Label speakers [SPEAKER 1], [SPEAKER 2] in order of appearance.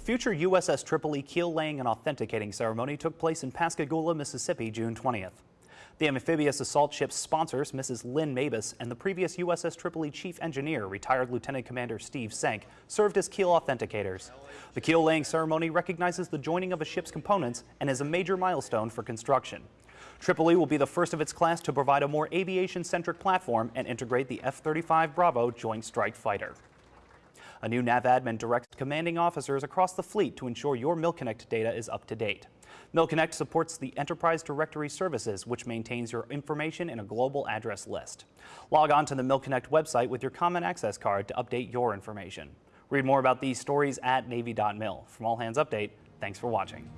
[SPEAKER 1] The future USS Tripoli keel laying and authenticating ceremony took place in Pascagoula, Mississippi, June 20th. The amphibious assault ship's sponsors, Mrs. Lynn Mabus, and the previous USS Tripoli chief engineer, retired Lieutenant Commander Steve Senk, served as keel authenticators. The keel laying ceremony recognizes the joining of a ship's components and is a major milestone for construction. Tripoli will be the first of its class to provide a more aviation-centric platform and integrate the F-35 Bravo Joint Strike Fighter. A new NAVADMIN directs commanding officers across the fleet to ensure your MilConnect data is up to date. MilConnect supports the Enterprise Directory Services, which maintains your information in a global address list. Log on to the MilConnect website with your Common Access card to update your information. Read more about these stories at Navy.mil. From All Hands Update, thanks for watching.